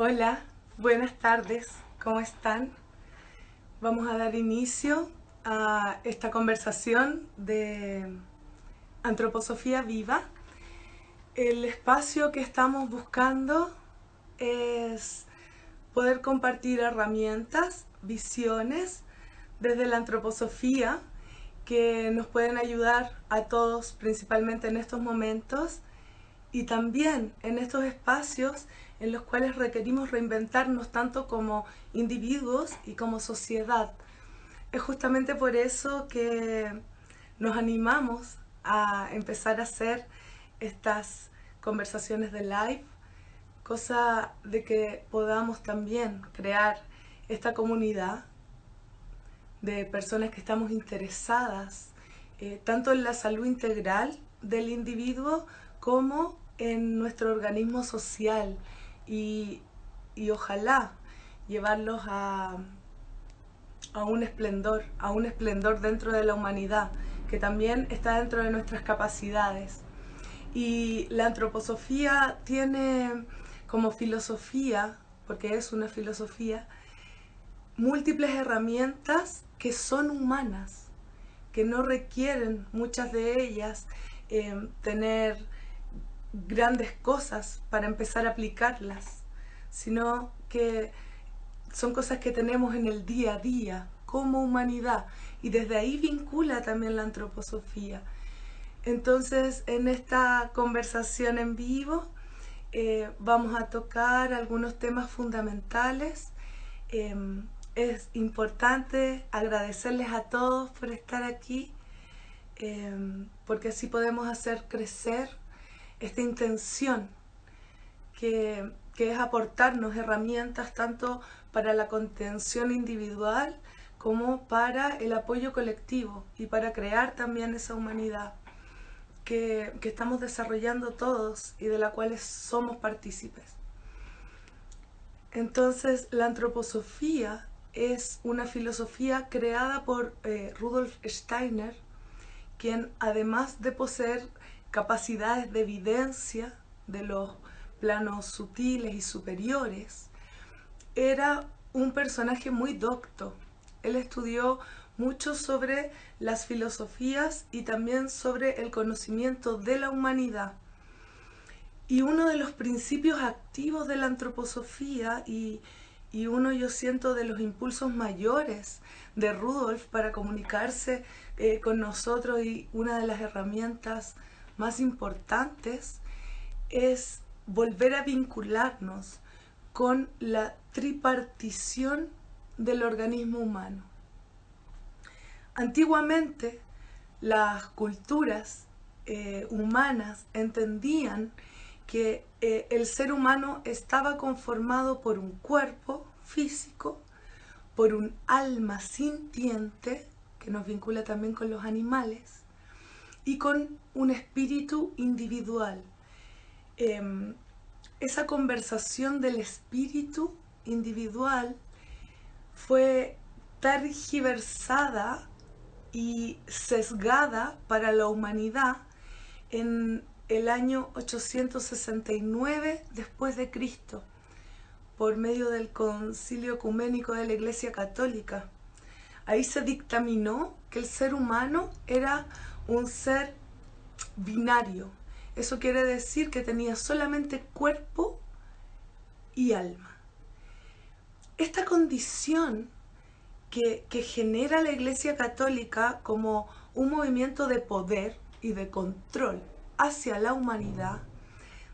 Hola, buenas tardes, ¿cómo están? Vamos a dar inicio a esta conversación de Antroposofía Viva. El espacio que estamos buscando es poder compartir herramientas, visiones desde la antroposofía que nos pueden ayudar a todos, principalmente en estos momentos, y también en estos espacios en los cuales requerimos reinventarnos tanto como individuos y como sociedad. Es justamente por eso que nos animamos a empezar a hacer estas conversaciones de live, cosa de que podamos también crear esta comunidad de personas que estamos interesadas eh, tanto en la salud integral del individuo como en nuestro organismo social y, ojalá llevarlos a, a un esplendor, a un esplendor dentro de la humanidad, que también está dentro de nuestras capacidades. Y la antroposofía tiene como filosofía, porque es una filosofía, múltiples herramientas que son humanas, que no requieren muchas de ellas eh, tener grandes cosas para empezar a aplicarlas, sino que son cosas que tenemos en el día a día como humanidad y desde ahí vincula también la antroposofía. Entonces, en esta conversación en vivo eh, vamos a tocar algunos temas fundamentales. Em, es importante agradecerles a todos por estar aquí, em, porque así podemos hacer crecer esta intención que, es aportarnos herramientas tanto para la contención individual como para el apoyo colectivo y para crear también esa humanidad que, que estamos desarrollando todos y de la cual somos partícipes. Entonces, la antroposofía es una filosofía creada por eh, Rudolf Steiner, quien además de poseer capacidades de evidencia de los planos sutiles y superiores, era un personaje muy docto. Él estudió mucho sobre las filosofías y también sobre el conocimiento de la humanidad. Y uno de los principios activos de la antroposofía y, y uno yo siento de los impulsos mayores de Rudolf para comunicarse eh, con nosotros y una de las herramientas más importantes es volver a vincularnos con la tripartición del organismo humano. Antiguamente las culturas eh, humanas entendían que eh, el ser humano estaba conformado por un cuerpo físico, por un alma sintiente, que nos vincula también con los animales, y con un espíritu individual. Em, esa conversación del espíritu individual fue tergiversada y sesgada para la humanidad en el año 869 después de Cristo por medio del concilio ecuménico de la Iglesia Católica. Ahí se dictaminó que el ser humano era un ser binario. Eso quiere decir que tenía solamente cuerpo y alma. Esta condición que, que genera la Iglesia Católica como un movimiento de poder y de control hacia la humanidad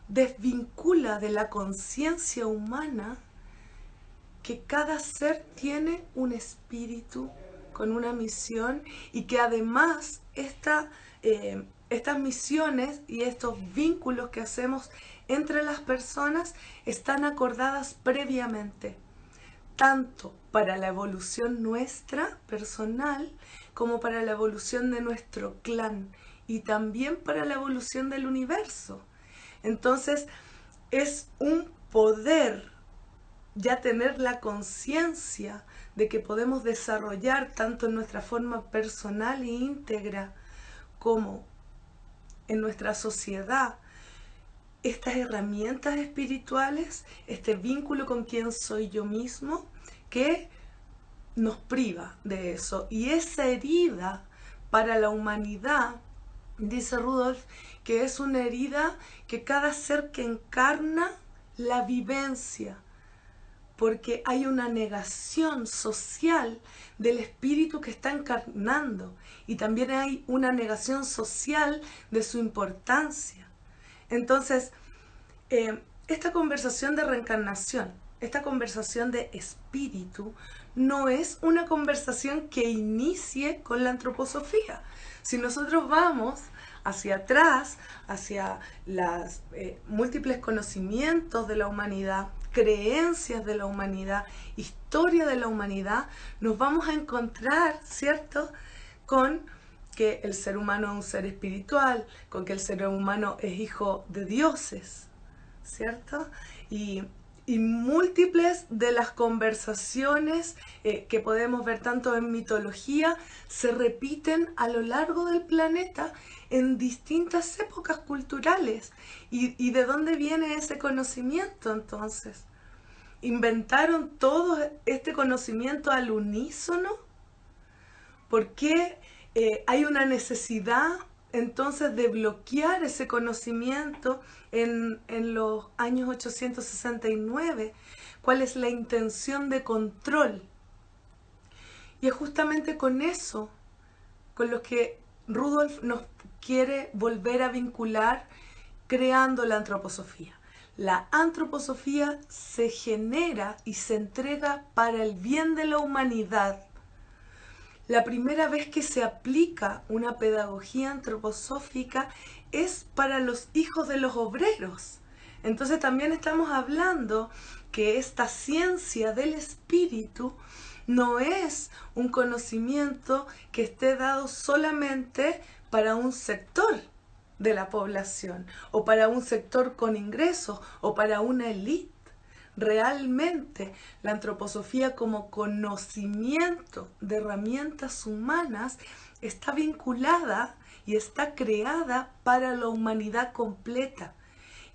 desvincula de la conciencia humana que cada ser tiene un espíritu con una misión y que además eh, estas misiones y estos vínculos que hacemos entre las personas están acordadas previamente, tanto para la evolución nuestra personal como para la evolución de nuestro clan y también para la evolución del universo. Entonces, es un poder ya tener la conciencia de que podemos desarrollar tanto en nuestra forma personal e íntegra como en nuestra sociedad estas herramientas espirituales, este vínculo con quien soy yo mismo, que nos priva de eso. Y esa herida para la humanidad, dice Rudolf, que es una herida que cada ser que encarna la vivencia, porque hay una negación social del espíritu que está encarnando y también hay una negación social de su importancia. Entonces, eh, esta conversación de reencarnación, esta conversación de espíritu, no es una conversación que inicie con la antroposofía. Si nosotros vamos hacia atrás, hacia los eh, múltiples conocimientos de la humanidad, creencias de la humanidad, historia de la humanidad, nos vamos a encontrar, ¿cierto?, con que el ser humano es un ser espiritual, con que el ser humano es hijo de dioses, ¿cierto? Y, múltiples de las conversaciones eh, que podemos ver tanto en mitología se repiten a lo largo del planeta en distintas épocas culturales. ¿Y, de dónde viene ese conocimiento entonces? ¿Inventaron todo este conocimiento al unísono? ¿Por qué eh, hay una necesidad entonces de bloquear ese conocimiento en, en, los años 869. ¿Cuál es la intención de control? Y es justamente con eso, con lo que Rudolf nos quiere volver a vincular creando la antroposofía. La antroposofía se genera y se entrega para el bien de la humanidad la primera vez que se aplica una pedagogía antroposófica es para los hijos de los obreros. Entonces también estamos hablando que esta ciencia del espíritu no es un conocimiento que esté dado solamente para un sector de la población o para un sector con ingresos o para una élite realmente la antroposofía como conocimiento de herramientas humanas está vinculada y está creada para la humanidad completa.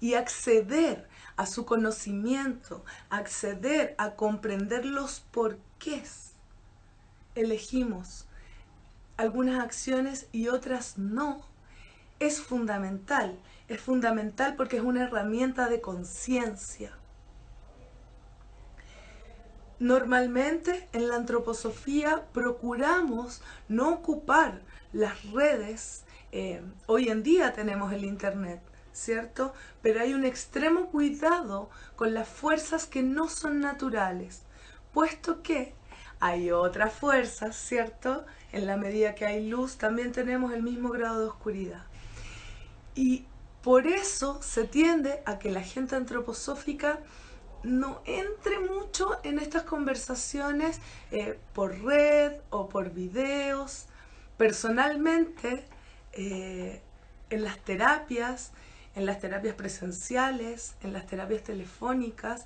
Y acceder a su conocimiento, acceder a comprender los porqués, elegimos algunas acciones y otras no, es fundamental. Es fundamental porque es una herramienta de conciencia. Normalmente en la antroposofía procuramos no ocupar las redes, eh, hoy en día tenemos el internet, ¿cierto? Pero hay un extremo cuidado con las fuerzas que no son naturales, puesto que hay otras fuerzas, ¿cierto? En la medida que hay luz también tenemos el mismo grado de oscuridad. Y por eso se tiende a que la gente antroposófica no entre mucho en estas conversaciones eh, por red o por videos. Personalmente, eh, en las terapias, en las terapias presenciales, en las terapias telefónicas,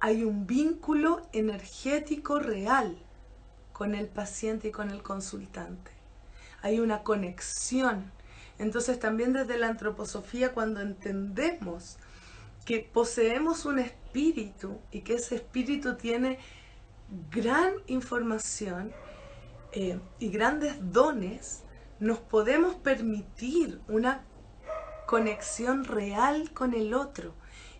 hay un vínculo energético real con el paciente y con el consultante. Hay una conexión. Entonces también desde la antroposofía, cuando entendemos que poseemos un espíritu y que ese espíritu tiene gran información eh, y grandes dones, nos podemos permitir una conexión real con el otro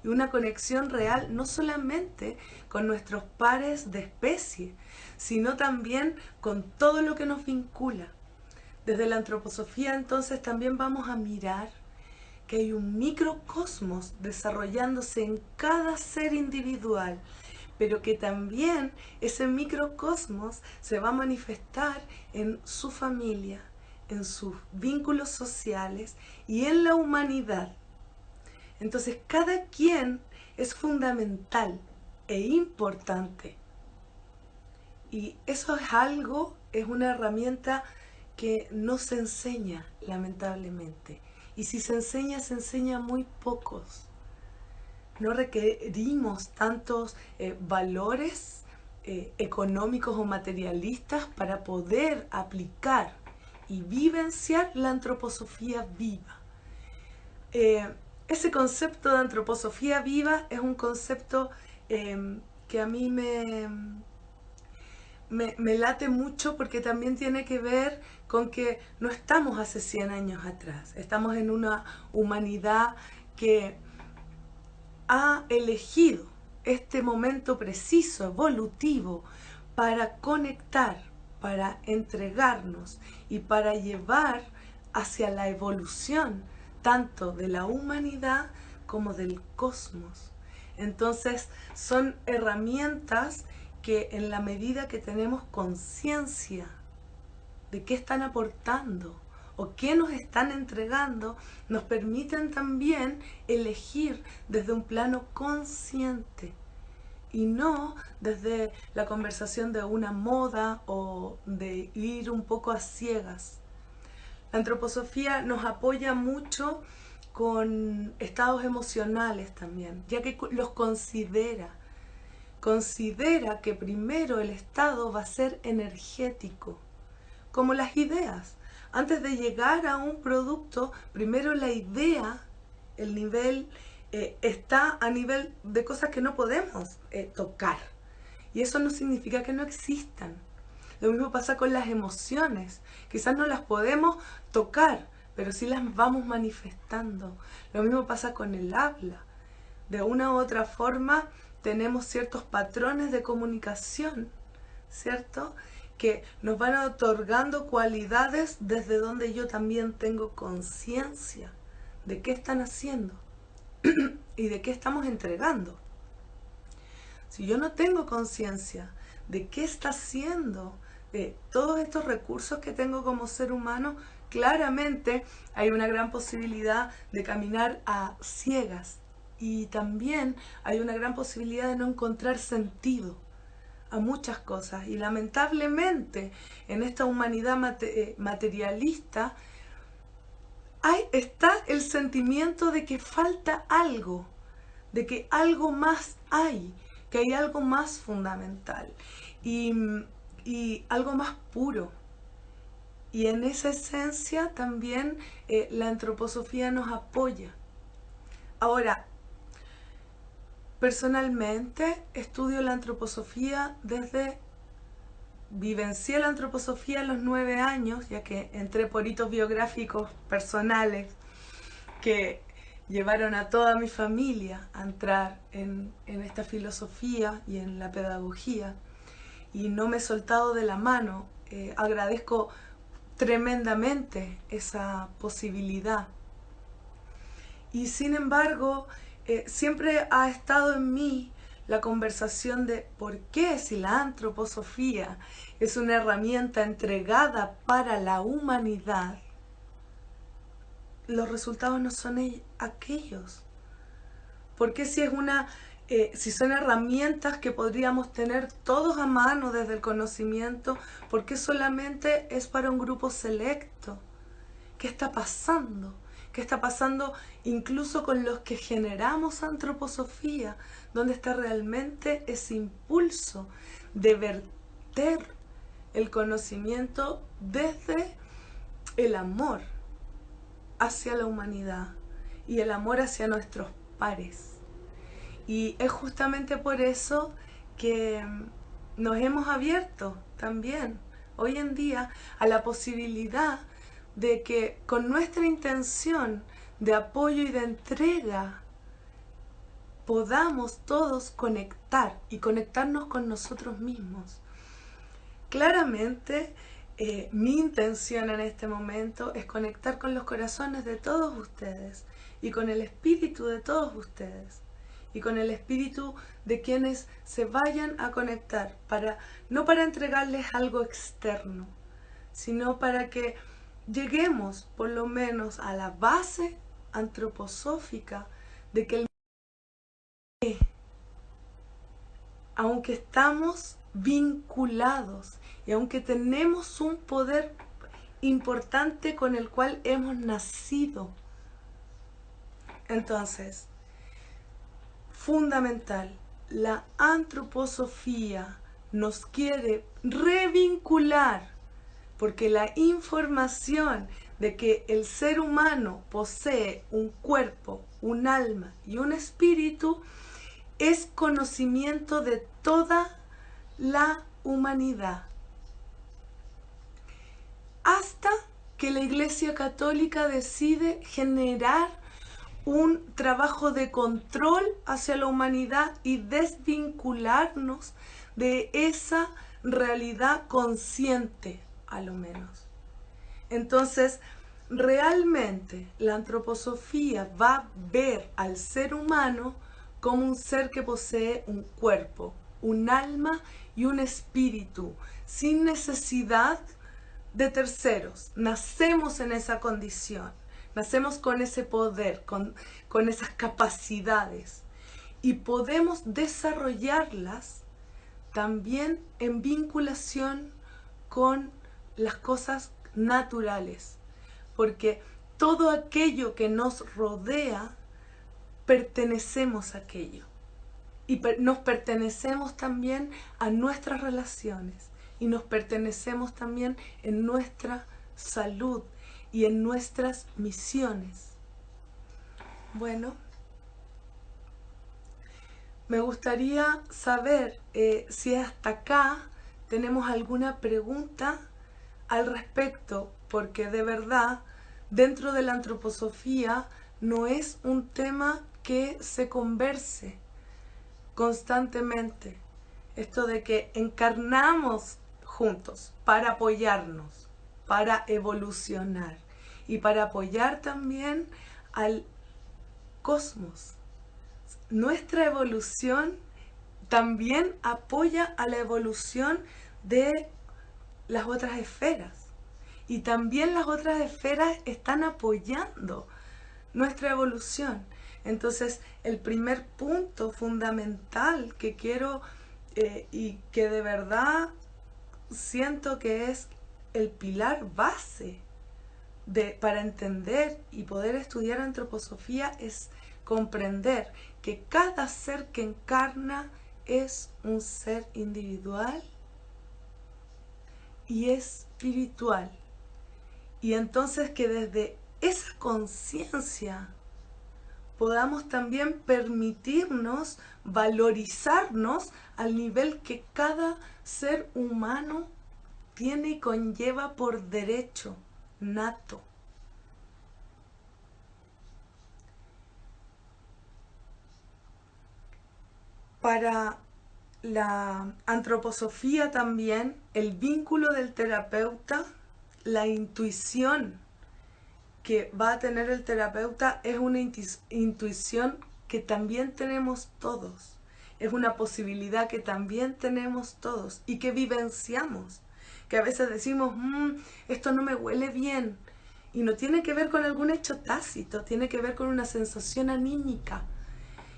y una conexión real no solamente con nuestros pares de especie, sino también con todo lo que nos vincula. Desde la antroposofía entonces también vamos a mirar que hay un microcosmos desarrollándose en cada ser individual, pero que también ese microcosmos se va a manifestar en su familia, en sus vínculos sociales y en la humanidad. Entonces cada quien es fundamental e importante. Y eso es algo, es una herramienta que no se enseña, lamentablemente. Y si se enseña, se enseña muy pocos. No requerimos tantos eh, valores eh, económicos o materialistas para poder aplicar y vivenciar la antroposofía viva. Eh, ese concepto de antroposofía viva es un concepto em, que a mí me, me, late mucho porque también tiene que ver con que no estamos hace 100 años atrás, estamos en una humanidad que ha elegido este momento preciso, evolutivo, para conectar, para entregarnos y para llevar hacia la evolución tanto de la humanidad como del cosmos. Entonces son herramientas que en la medida que tenemos conciencia de qué están aportando o qué nos están entregando, nos permiten también elegir desde un plano consciente y no desde la conversación de una moda o de ir un poco a ciegas. La antroposofía nos apoya mucho con estados emocionales también, ya que los considera. Considera que primero el estado va a ser energético, como las ideas. Antes de llegar a un producto, primero la idea, el nivel, eh, está a nivel de cosas que no podemos eh, tocar. Y eso no significa que no existan. Lo mismo pasa con las emociones. Quizás no las podemos tocar, pero sí las vamos manifestando. Lo mismo pasa con el habla. De una u otra forma tenemos ciertos patrones de comunicación, ¿cierto? Que nos van otorgando cualidades desde donde yo también tengo conciencia de qué están haciendo y de qué estamos entregando. Si yo no tengo conciencia de qué está haciendo todos estos recursos que tengo como ser humano, claramente hay una gran posibilidad de caminar a ciegas y también hay una gran posibilidad de no encontrar sentido a muchas cosas y lamentablemente en esta humanidad eh, materialista hay, está el sentimiento de que falta algo, de que algo más hay, que hay algo más fundamental. Y y algo más puro. Y en esa esencia también eh, la antroposofía nos apoya. Ahora, personalmente estudio la antroposofía desde, vivencié la antroposofía a los nueve años, ya que entré por hitos biográficos personales que llevaron a toda mi familia a entrar en, esta filosofía y en la pedagogía y no me he soltado de la mano. Eh, agradezco tremendamente esa posibilidad. Y sin embargo, eh, siempre ha estado en mí la conversación de por qué si la antroposofía es una herramienta entregada para la humanidad, los resultados no son aquellos. ¿Por qué si es una eh, si son herramientas que podríamos tener todos a mano desde el conocimiento, ¿por qué solamente es para un grupo selecto? ¿Qué está pasando? ¿Qué está pasando incluso con los que generamos antroposofía? ¿Dónde está realmente ese impulso de verter el conocimiento desde el amor hacia la humanidad y el amor hacia nuestros pares? Y es justamente por eso que nos hemos abierto también hoy en día a la posibilidad de que con nuestra intención de apoyo y de entrega podamos todos conectar y conectarnos con nosotros mismos. Claramente, eh, mi intención en este momento es conectar con los corazones de todos ustedes y con el espíritu de todos ustedes y con el espíritu de quienes se vayan a conectar, para, no para entregarles algo externo, sino para que lleguemos por lo menos a la base antroposófica de que el aunque estamos vinculados y aunque tenemos un poder importante con el cual hemos nacido, entonces fundamental. La antroposofía nos quiere revincular porque la información de que el ser humano posee un cuerpo un alma y un espíritu, es conocimiento de toda la humanidad. Hasta que la Iglesia Católica decide generar un trabajo de control hacia la humanidad y desvincularnos de esa realidad consciente, a lo menos. Entonces, realmente la antroposofía va a ver al ser humano como un ser que posee un cuerpo, un alma y un espíritu, sin necesidad de terceros. Nacemos en esa condición, nacemos con ese poder, con, con esas capacidades y podemos desarrollarlas también en vinculación con las cosas naturales, porque todo aquello que nos rodea, pertenecemos a aquello. Y nos pertenecemos también a nuestras relaciones y nos pertenecemos también en nuestra salud y en nuestras misiones. Bueno, me gustaría saber eh, si hasta acá tenemos alguna pregunta al respecto, porque de verdad dentro de la antroposofía no es un tema que se converse constantemente. Esto de que encarnamos juntos para apoyarnos, para evolucionar y para apoyar también al cosmos. Nuestra evolución también apoya a la evolución de las otras esferas. Y también las otras esferas están apoyando nuestra evolución. Entonces, el primer punto fundamental que quiero eh, y que de verdad siento que es el pilar base de, para entender y poder estudiar antroposofía es comprender que cada ser que encarna es un ser individual y espiritual. Y entonces que desde esa conciencia podamos también permitirnos valorizarnos al nivel que cada ser humano tiene y conlleva por derecho nato. Para la antroposofía también, el vínculo del terapeuta, la intuición que va a tener el terapeuta es una intuición que también tenemos todos. Es una posibilidad que también tenemos todos y que vivenciamos. Que a veces decimos, mm, esto no me huele bien. Y no tiene que ver con algún hecho tácito, tiene que ver con una sensación anímica.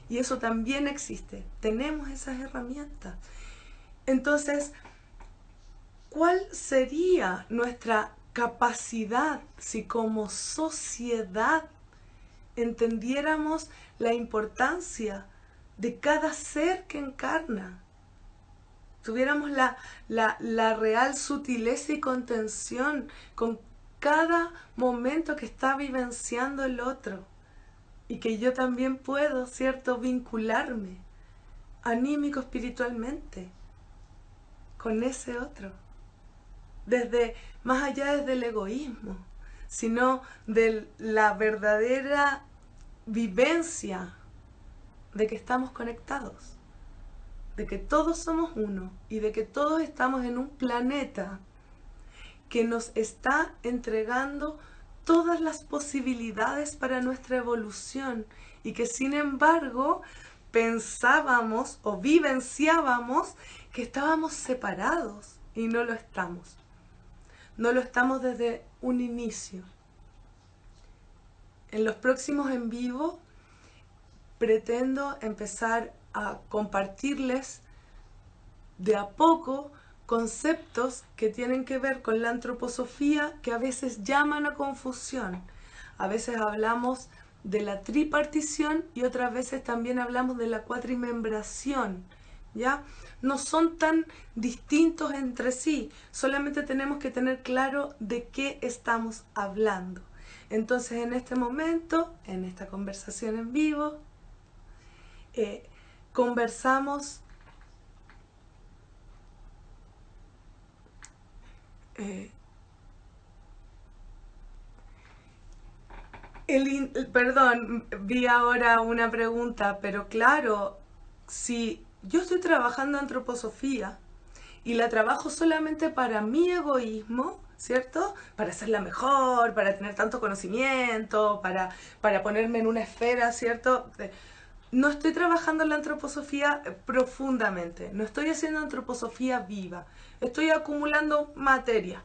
Y eso también existe. Tenemos esas herramientas. Entonces, ¿cuál sería nuestra capacidad si como sociedad entendiéramos la importancia de cada ser que encarna? Tuviéramos la, la, real sutileza y contención con cada momento que está vivenciando el otro y que yo también puedo, ¿cierto?, vincularme anímico espiritualmente con ese otro. Desde, más allá desde el egoísmo, sino de la verdadera vivencia de que estamos conectados, de que todos somos uno y de que todos estamos en un planeta que nos está entregando todas las posibilidades para nuestra evolución y que sin embargo pensábamos o vivenciábamos que estábamos separados y no lo estamos. No lo estamos desde un inicio. En los próximos en vivo pretendo empezar a compartirles de a poco conceptos que tienen que ver con la antroposofía que a veces llaman a confusión. A veces hablamos de la tripartición y otras veces también hablamos de la cuatrimembración. ¿Ya? No son tan distintos entre sí, solamente tenemos que tener claro de qué estamos hablando. Entonces en este momento, en esta conversación en vivo, eh, conversamos eh, el, perdón, vi ahora una pregunta, pero claro, si yo estoy trabajando antroposofía y la trabajo solamente para mi egoísmo, ¿cierto? Para la mejor, para tener tanto conocimiento, para, para ponerme en una esfera, ¿cierto? No estoy trabajando la antroposofía profundamente, no estoy haciendo antroposofía viva, estoy acumulando materia.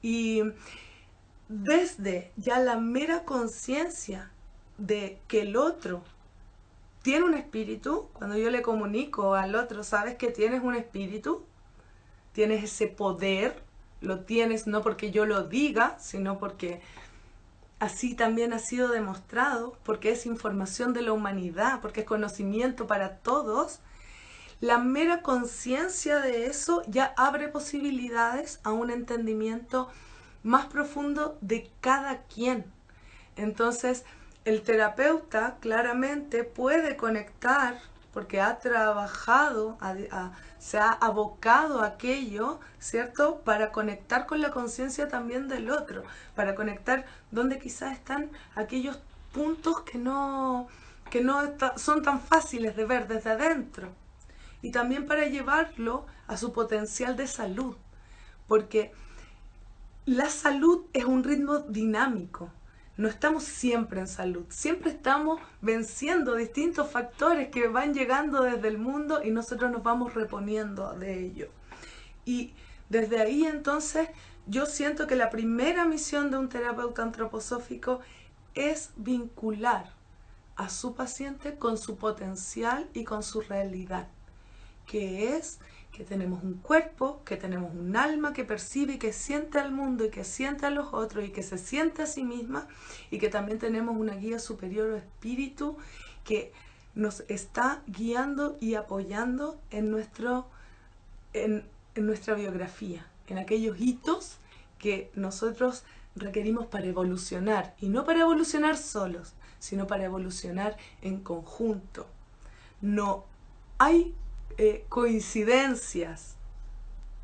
Y desde ya la mera conciencia de que el otro tiene un espíritu, cuando yo le comunico al otro, sabes que tienes un espíritu, tienes ese poder, lo tienes no porque yo lo diga, sino porque así también ha sido demostrado, porque es información de la humanidad, porque es conocimiento para todos, la mera conciencia de eso ya abre posibilidades a un entendimiento más profundo de cada quien. Entonces, el terapeuta claramente puede conectar, porque ha trabajado, se ha abocado a aquello, ¿cierto? Para conectar con la conciencia también del otro, para conectar donde quizás están aquellos puntos que no, que no son tan fáciles de ver desde adentro. Y también para llevarlo a su potencial de salud, porque la salud es un ritmo dinámico. No estamos siempre en salud, siempre estamos venciendo distintos factores que van llegando desde el mundo y nosotros nos vamos reponiendo de ello. Y desde ahí entonces yo siento que la primera misión de un terapeuta antroposófico es vincular a su paciente con su potencial y con su realidad, que es que tenemos un cuerpo, que tenemos un alma que percibe y que siente al mundo y que siente a los otros y que se siente a sí misma y que también tenemos una guía superior o espíritu que nos está guiando y apoyando en, nuestro, en, nuestra biografía, en aquellos hitos que nosotros requerimos para evolucionar y no para evolucionar solos, sino para evolucionar en conjunto. No hay eh, coincidencias,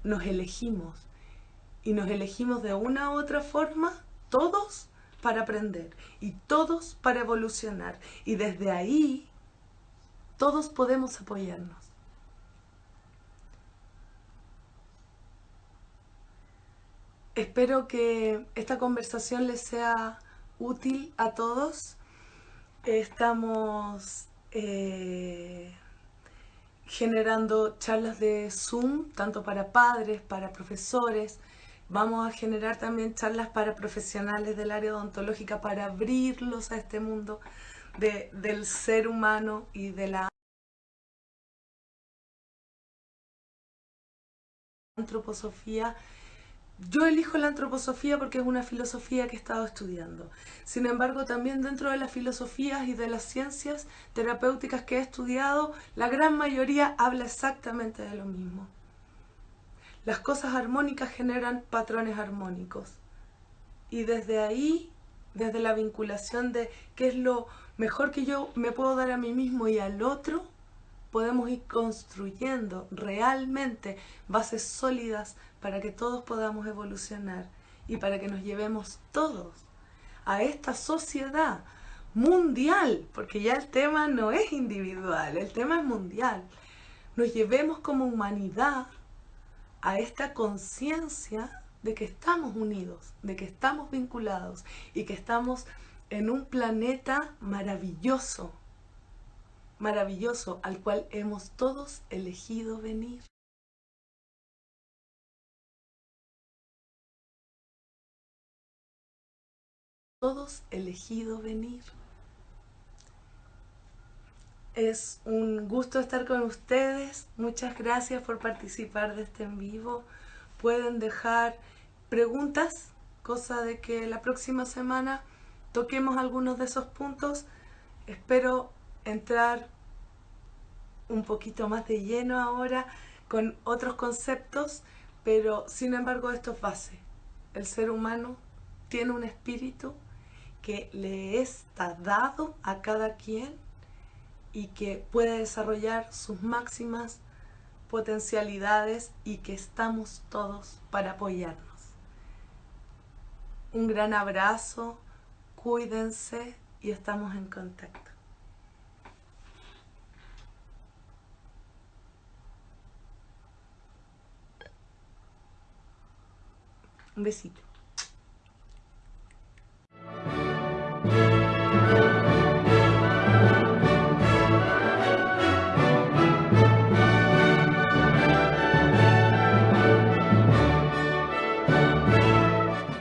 nos elegimos. Y nos elegimos de una u otra forma, todos para aprender y todos para evolucionar. Y desde ahí, todos podemos apoyarnos. Espero que esta conversación les sea útil a todos. Estamos... Eh, generando charlas de Zoom, tanto para padres, para profesores. Vamos a generar también charlas para profesionales del área odontológica para abrirlos a este mundo del ser humano y de la antroposofía yo elijo la antroposofía porque es una filosofía que he estado estudiando. Sin embargo, también dentro de las filosofías y de las ciencias terapéuticas que he estudiado, la gran mayoría habla exactamente de lo mismo. Las cosas armónicas generan patrones armónicos. Y desde ahí, desde la vinculación de qué es lo mejor que yo me puedo dar a mí mismo y al otro, podemos ir construyendo realmente bases sólidas para que todos podamos evolucionar y para que nos llevemos todos a esta sociedad mundial, porque ya el tema no es individual, el tema es mundial. Nos llevemos como humanidad a esta conciencia de que estamos unidos, de que estamos vinculados y que estamos en un planeta maravilloso, maravilloso al cual hemos todos elegido venir. Todos elegido venir. Es un gusto estar con ustedes. Muchas gracias por participar de este en vivo. Pueden dejar preguntas, cosa de que la próxima semana toquemos algunos de esos puntos. Espero entrar un poquito más de lleno ahora con otros conceptos, pero sin embargo esto es. El ser humano tiene un espíritu que le está dado a cada quien y que puede desarrollar sus máximas potencialidades y que estamos todos para apoyarnos. Un gran abrazo, cuídense y estamos en contacto. Un besito.